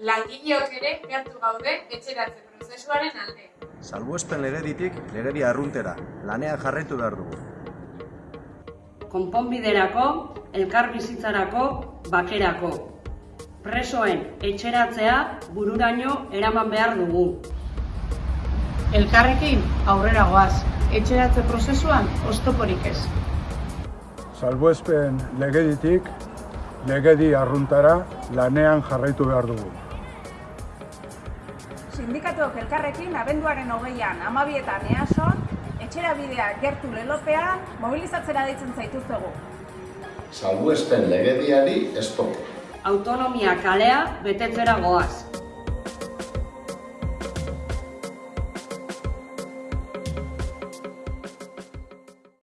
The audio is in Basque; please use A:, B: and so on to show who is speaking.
A: Langileok ere gertu gaude etxeratze prozesuaren alde.
B: Salbuespen legeditik legedi arruntera, lanean jarraitu behar dugu.
C: konponbiderako, elkar bizitzarako, bakerako. Presoen etxeratzea bururaino eraman behar dugu.
D: Elkarrekin aurrera goaz, etxeratze prozesuan oztoporik ez.
E: Salbuespen legeditik legedi arruntara lanean jarraitu behar dugu.
F: Sindikatuok elkarrekin abenduaren hogeian amabietan eason, etxera bidea gertu lelopean mobilizatzera deitzen zaituztegu.
G: Salbuespen legediari estopo.
C: Autonomia kalea betetzera goaz.